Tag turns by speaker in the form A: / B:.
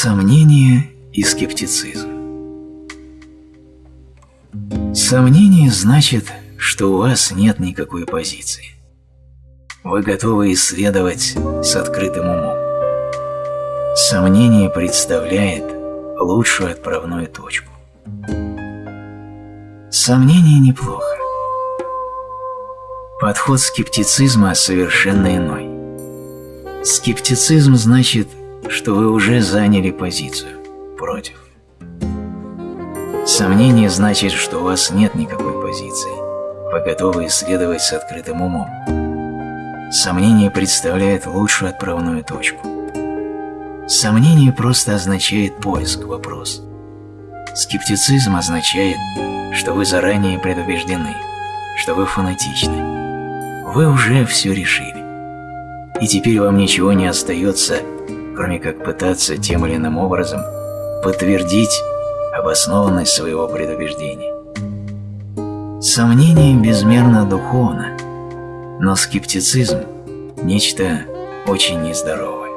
A: Сомнение и скептицизм Сомнение значит, что у вас нет никакой позиции. Вы готовы исследовать с открытым умом. Сомнение представляет лучшую отправную точку. Сомнение неплохо. Подход скептицизма совершенно иной. Скептицизм значит, что вы уже заняли позицию против. Сомнение значит, что у вас нет никакой позиции. Вы готовы исследовать с открытым умом. Сомнение представляет лучшую отправную точку. Сомнение просто означает поиск, вопрос. Скептицизм означает, что вы заранее предубеждены, что вы фанатичны. Вы уже все решили. И теперь вам ничего не остается, кроме как пытаться тем или иным образом подтвердить обоснованность своего предубеждения. Сомнение безмерно духовно, но скептицизм – нечто очень нездоровое.